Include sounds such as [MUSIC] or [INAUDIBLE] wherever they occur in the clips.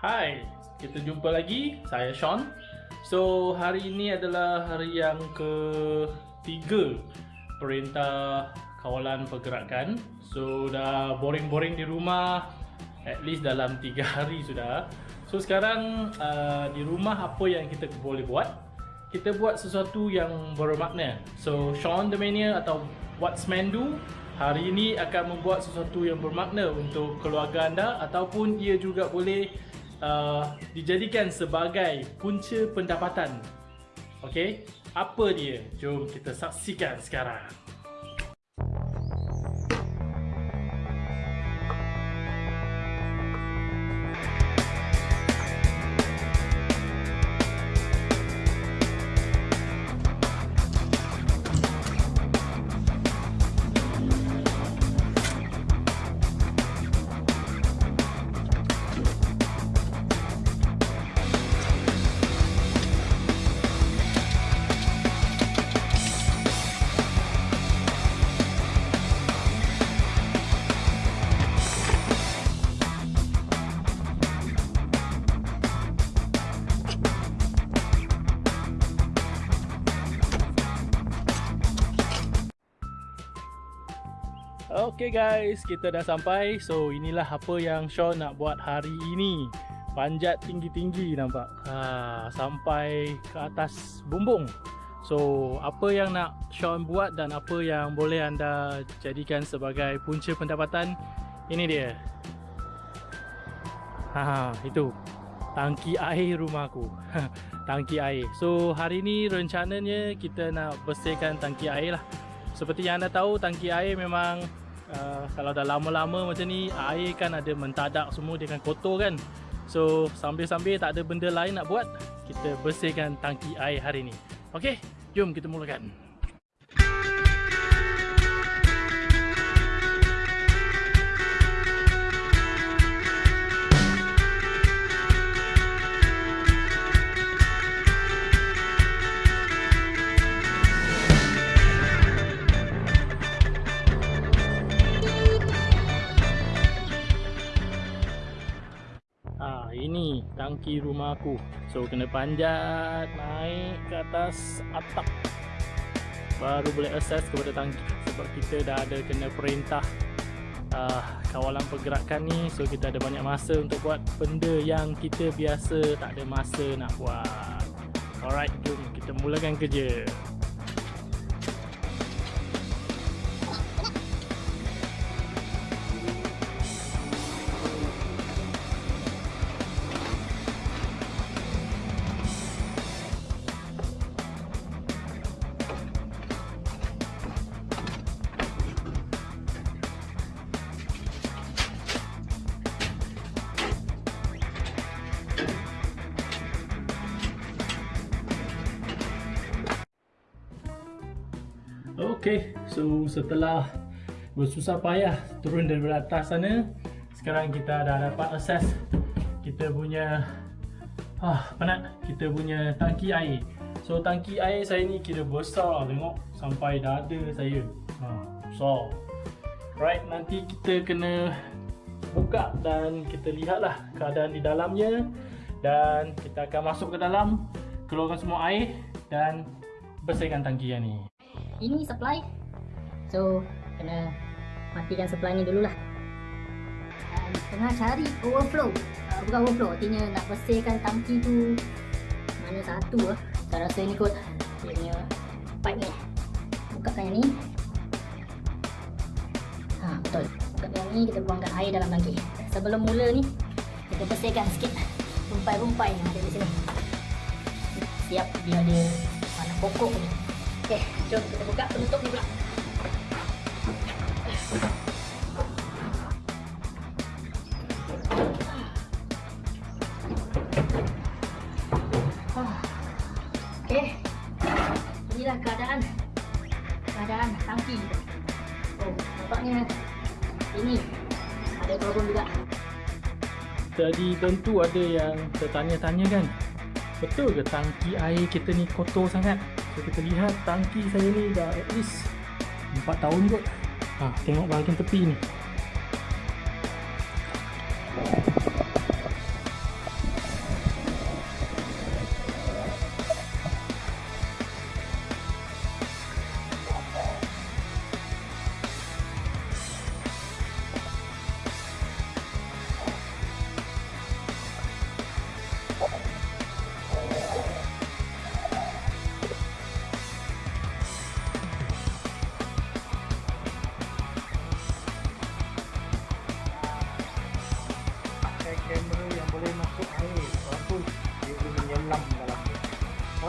Hai, kita jumpa lagi. Saya Sean. So, hari ini adalah hari yang ketiga Perintah Kawalan Pergerakan. So, dah boring-boring di rumah at least dalam 3 hari sudah. So, sekarang uh, di rumah apa yang kita boleh buat? Kita buat sesuatu yang bermakna. So, Sean the Mania atau What's Man Do hari ini akan membuat sesuatu yang bermakna untuk keluarga anda ataupun ia juga boleh uh, dijadikan sebagai punca pendapatan. Okey, apa dia? Jom kita saksikan sekarang. Okay guys, kita dah sampai. So inilah apa yang Sean nak buat hari ini. Panjat tinggi-tinggi nampak. Ha, sampai ke atas bumbung. So apa yang nak Sean buat dan apa yang boleh anda jadikan sebagai punca pendapatan ini dia. Ha, itu tangki air rumahku. [LAUGHS] tangki air. So hari ni rencananya kita nak bersihkan tangki air lah. Seperti yang anda tahu tangki air memang uh, kalau dah lama-lama macam ni air kan ada mentadak semua dia akan kotor kan. So sambil-sambil tak ada benda lain nak buat kita bersihkan tangki air hari ni. Ok jom kita mulakan ini tangki rumah aku. So kena panjat naik ke atas atap. Baru boleh akses kepada tangki sebab kita dah ada kena perintah uh, kawalan pergerakan ni. So kita ada banyak masa untuk buat benda yang kita biasa tak ada masa nak buat. Alright jom kita mulakan kerja Okey, so setelah bersusah payah turun dari atas sana, sekarang kita dah dapat akses kita punya ah penat kita punya tangki air. So tangki air saya ni kira besar tengok sampai dada saya. Ha, besar. Right, nanti kita kena buka dan kita lihatlah keadaan di dalamnya dan kita akan masuk ke dalam keluarkan semua air dan bersihkan tangki yang ni ini supply. So kena matikan supply ni dululah. Dan tengah cari overflow. Uh, bukan overflow. Artinya nak bersihkan tangki tu mana satu lah. Saya rasa ni kot. Dia punya pipe ni. Bukakan yang ni. Ha betul. Bukakan yang ni kita buangkan air dalam tangki. Sebelum mula ni kita bersihkan sikit rumpai-rumpai yang ada di sini. Siap biar dia mana pokok ni Okey, jom kita buka penutup ni pula. Okey. Inilah keadaan keadaan tangki. Oh, nampaknya ini ada problem juga. Jadi tentu ada yang tertanya-tanya kan Betul ke tangki air kita ni kotor sangat? So kita lihat tangki saya ni dah at least 4 tahun kot. Ha, Tengok bahagian tepi ni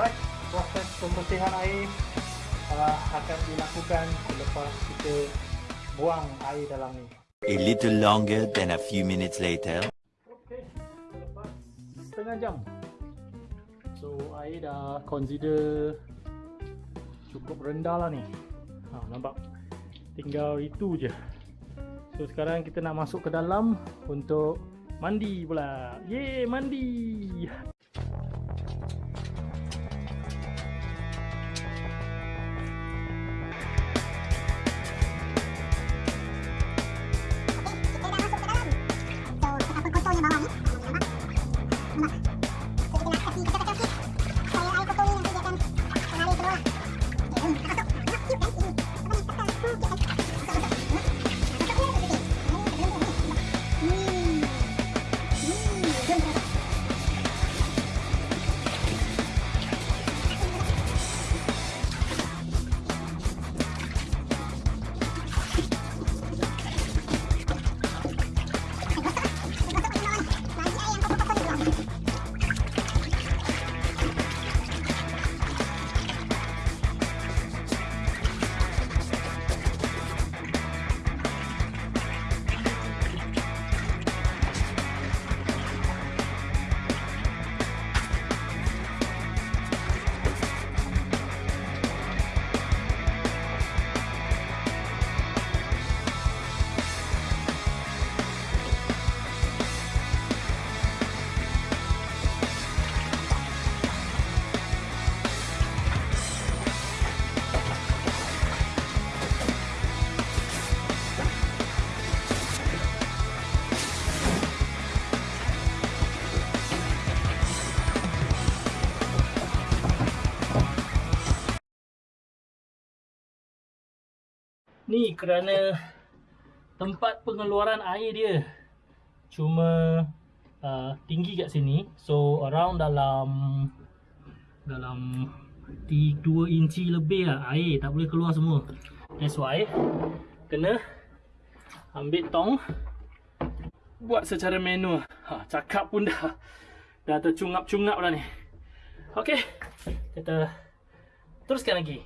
Alright, proses pembersihan air uh, akan dilakukan selepas kita buang air dalam ni. A little longer than a few minutes later. Okay, selepas setengah jam. So air dah consider cukup rendah lah ni. Ha, nampak? Tinggal itu je. So sekarang kita nak masuk ke dalam untuk mandi pula. Yeay, mandi. Come on. Ni kerana tempat pengeluaran air dia cuma uh, tinggi kat sini. So around dalam dalam 2 inci lebih lah air tak boleh keluar semua. That's why kena ambil tong buat secara manual. Ha, cakap pun dah dah tercungap-cungap dah ni. Okey. Kita teruskan lagi.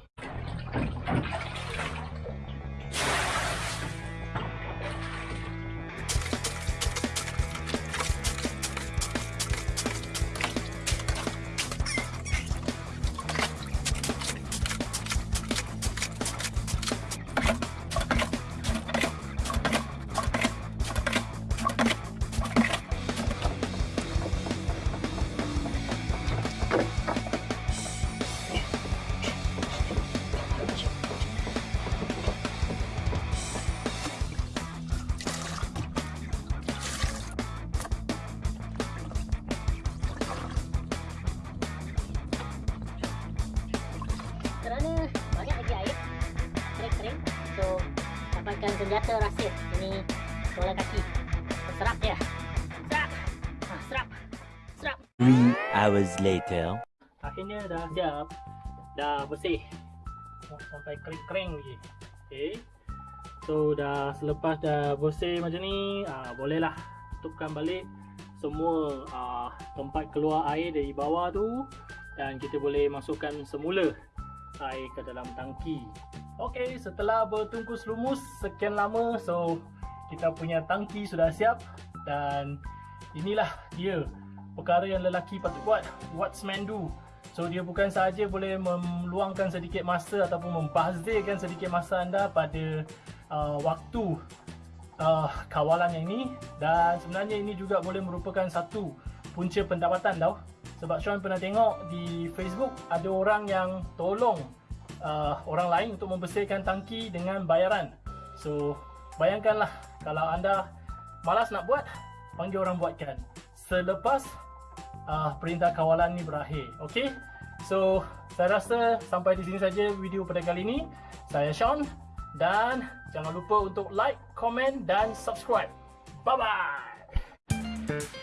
Dapatkan senjata rahsia. Ini Bola kaki. Serap dia. Serap. Ha, Serap. Serap. Three hours later. Akhirnya dah siap. Dah bersih. Oh, Sampai kering-kering lagi. Okay So dah selepas dah bersih macam ni ah, Bolehlah Tutupkan balik Semua ah, tempat keluar air dari bawah tu. Dan kita boleh masukkan semula Air ke dalam tangki Okay setelah bertungkus lumus Sekian lama So kita punya tangki sudah siap Dan inilah dia Perkara yang lelaki patut buat What's man do. So dia bukan sahaja boleh meluangkan sedikit masa ataupun membazirkan sedikit masa anda pada uh, waktu uh, kawalan yang ini dan sebenarnya ini juga boleh merupakan satu punca pendapatan tau. Sebab Sean pernah tengok di Facebook ada orang yang tolong uh, orang lain untuk membersihkan tangki dengan bayaran so bayangkanlah kalau anda malas nak buat panggil orang buatkan selepas uh, perintah kawalan ni berakhir. Okey. So, saya rasa sampai di sini saja video pada kali ini. Saya Sean dan jangan lupa untuk like, komen dan subscribe. Bye bye.